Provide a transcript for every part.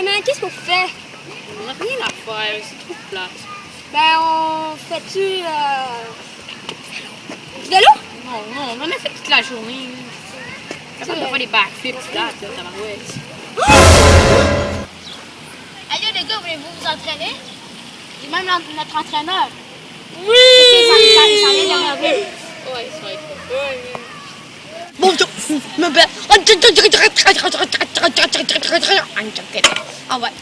Eh, mais qu'est-ce qu'on fait? On n'a rien à faire, c'est trop plate. Ben, on fait-tu. Euh... Du vélo? Non, non, on en a fait toute la journée. Ça va faire des backflips, tu là, tabarouette. Allô les gars, voulez-vous vous entraîner? Et même notre entraîneur. Oui! C'est vrai. Bonjour, me belle. Oh, wait.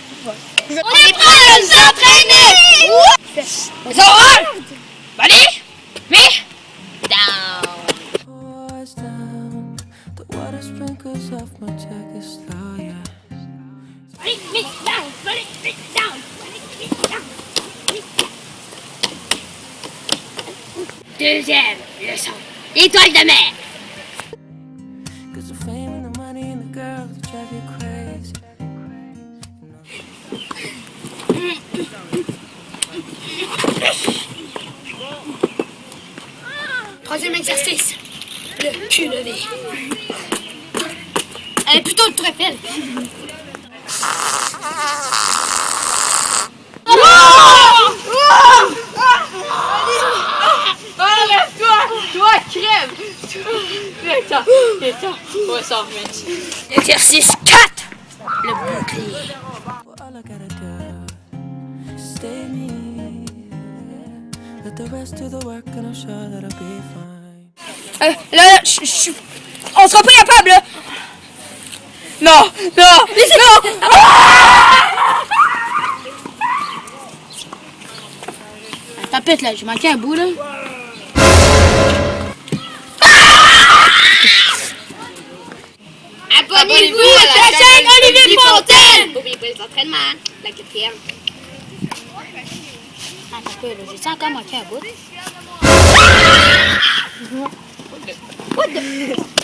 Zo hard! Me? Down. Ready? Me? Down. Ready? Down. Down. Deuxième leçon. Étoile de mer. Troisième exercice. Le cul levé. Euh, plutôt le trépel. Crève! Viens-t'en, viens-t'en. On va s'en remettre. Exercice 4. Le bouclier. Well, all I gotta do is stay me. yeah. Let the rest do the work and I'm sure that I'll be fine. Euh, là, là, je- je- on sera pas capable, là. Non, non, non. Tapette là, j'ai manqué un bout là. Pipoten! Bởi vì bây giờ thân mà, là cái phim. À, thật cười rồi, chỉ sao cả mà kẻ bút. What the?